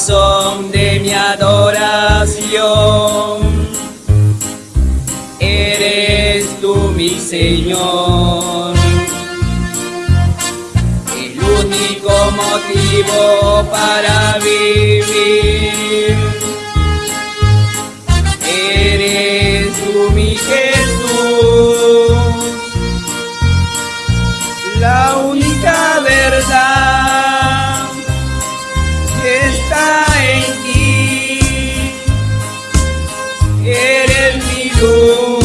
razón de mi adoración. Eres tú mi Señor. El único motivo para vivir. Eres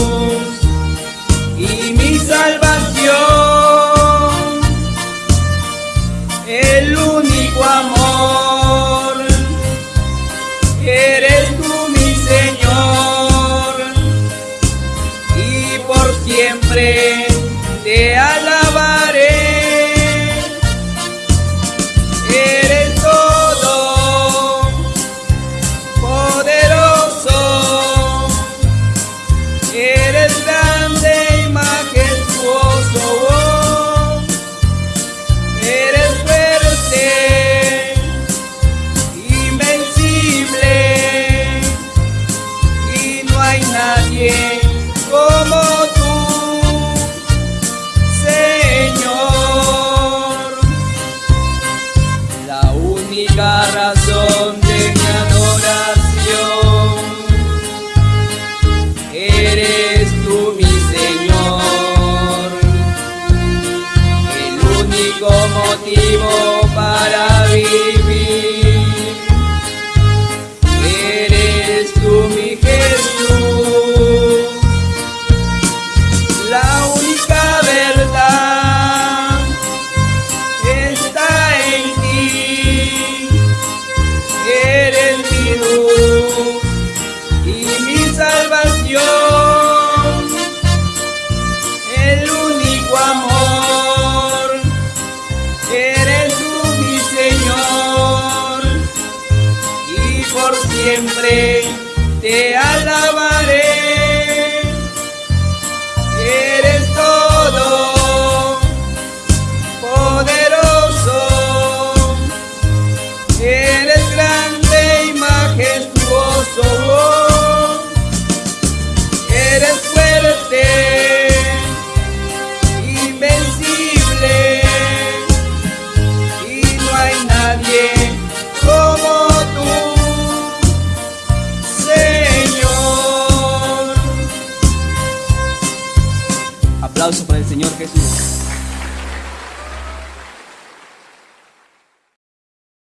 única razón de mi adoración eres tú, mi Señor. El único motivo para vivir y mi salvación. El único amor. Eres tú mi Señor. Y por siempre te alabaré. Para el Señor Jesús.